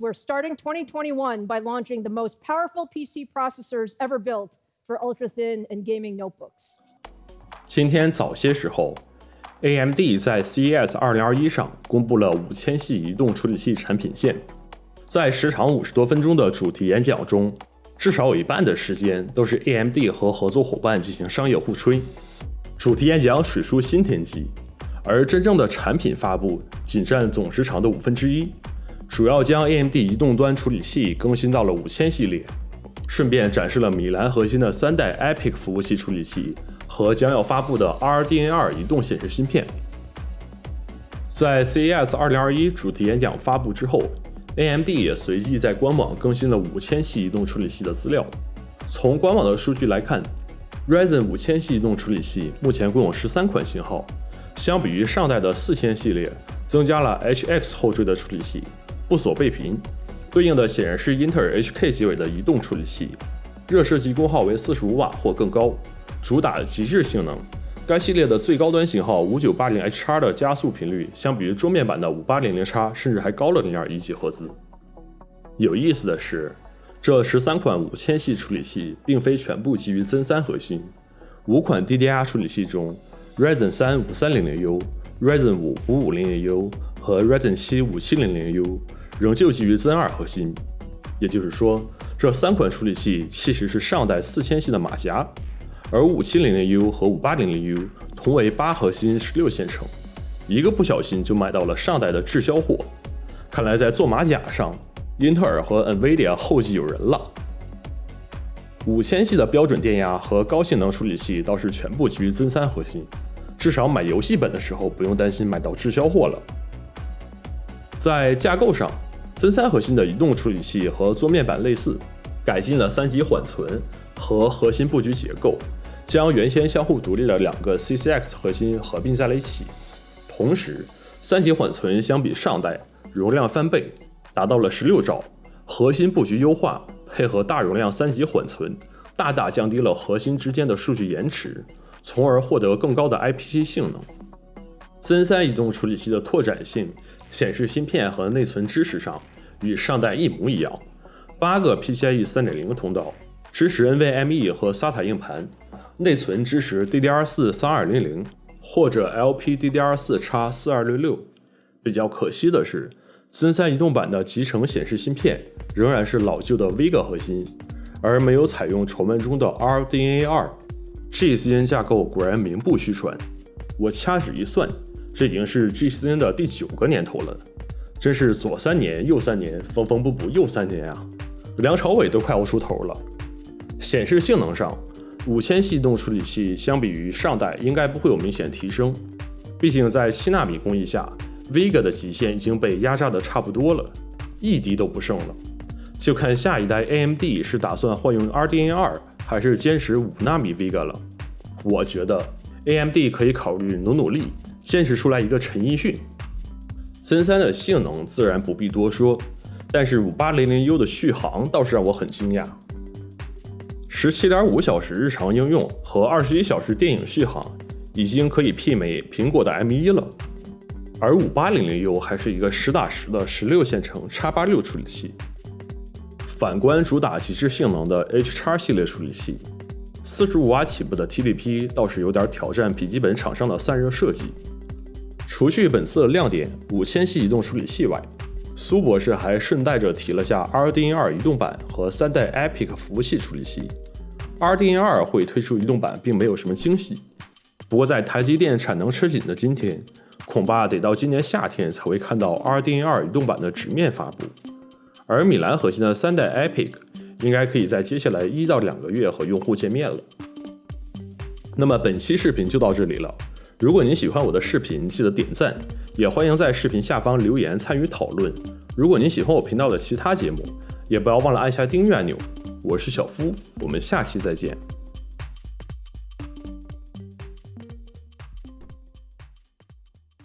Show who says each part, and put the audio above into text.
Speaker 1: we're starting 2021 by launching the most powerful PC processors ever built for ultra thin and gaming notebooks.
Speaker 2: 今天早些时候，AMD 在 CES 2021上公布了五千系移动处理器产品线。在时长五十多分钟的主题演讲中，至少有一半的时间都是 AMD 和合作伙伴进行商业互吹。主题演讲水出新天机，而真正的产品发布仅占总时长的五分之一，主要将 AMD 移动端处理器更新到了五千系列，顺便展示了米兰核心的三代 EPYC 服务器处理器和将要发布的 RDNA 移动显示芯片。在 CES 2021主题演讲发布之后，AMD 也随即在官网更新了五千系移动处理器的资料。从官网的数据来看，Ryzen 五千系移动处理器目前共有十三款型号，相比于上代的四千系列，增加了 HX 后缀的处理器，不锁倍频，对应的显然是英特尔 HK 结尾的移动处理器，热设计功耗为四十五瓦或更高，主打极致性能。该系列的最高端型号五九八零 H 叉的加速频率，相比于桌面版的五八零零叉，甚至还高了零点一几赫兹。有意思的是。这十三款五千系处理器并非全部基于 Zen 三核心，五款 DDR 处理器中，Ryzen 三五三零零 U、Ryzen 五五五零零 U 和 Ryzen 七五七零零 U 仍旧基于 Zen 二核心。也就是说，这三款处理器其实是上代四千系的马甲，而五七零零 U 和五八零零 U 同为八核心十六线程，一个不小心就买到了上代的滞销货。看来在做马甲上。英特尔和 NVIDIA 后继有人了。五千系的标准电压和高性能处理器倒是全部基于 Zen 三核心，至少买游戏本的时候不用担心买到滞销货了。在架构上深三核心的移动处理器和桌面版类似，改进了三级缓存和核心布局结构，将原先相互独立的两个 CCX 核心合并在了一起。同时，三级缓存相比上代容量翻倍。达到了十六兆，核心布局优化配合大容量三级缓存，大大降低了核心之间的数据延迟，从而获得更高的 IPC 性能。Zen 三移动处理器的拓展性、显示芯片和内存支持上与上代一模一样，八个 PCIe 三点零通道，支持 NVMe 和 SATA 硬盘，内存支持 DDR4 三二零零或者 LPDDR4 x 四二六六。比较可惜的是。Zen 三移动版的集成显示芯片仍然是老旧的 Vega 核心，而没有采用传闻中的 RDNA 二。GCN 架构果然名不虚传。我掐指一算，这已经是 GCN 的第九个年头了，真是左三年右三年，缝缝补补又三年啊！梁朝伟都快要出头了。显示性能上，五千系动处理器相比于上代应该不会有明显提升，毕竟在七纳米工艺下。Vega 的极限已经被压榨的差不多了，一滴都不剩了。就看下一代 AMD 是打算换用 RDNA 二，还是坚持五纳米 Vega 了。我觉得 AMD 可以考虑努努力，坚持出来一个陈奕迅。Zen 三的性能自然不必多说，但是五八零零 U 的续航倒是让我很惊讶。十七点五小时日常应用和二十一小时电影续航，已经可以媲美苹果的 M 一了。而五八零零 U 还是一个实打实的十六线程 x 八六处理器。反观主打极致性能的 H 叉系列处理器，四十五瓦起步的 TDP 倒是有点挑战笔记本厂商的散热设计。除去本次的亮点五千系移动处理器外，苏博士还顺带着提了下 RDNA 二移动版和三代 EPYC 服务器处理器。RDNA 二会推出移动版，并没有什么惊喜。不过在台积电产能吃紧的今天，恐怕得到今年夏天才会看到 RDNA 二移动版的直面发布，而米兰核心的三代 EPYC 应该可以在接下来一到两个月和用户见面了。那么本期视频就到这里了，如果您喜欢我的视频，记得点赞，也欢迎在视频下方留言参与讨论。如果您喜欢我频道的其他节目，也不要忘了按下订阅按钮。我是小夫，我们下期再见。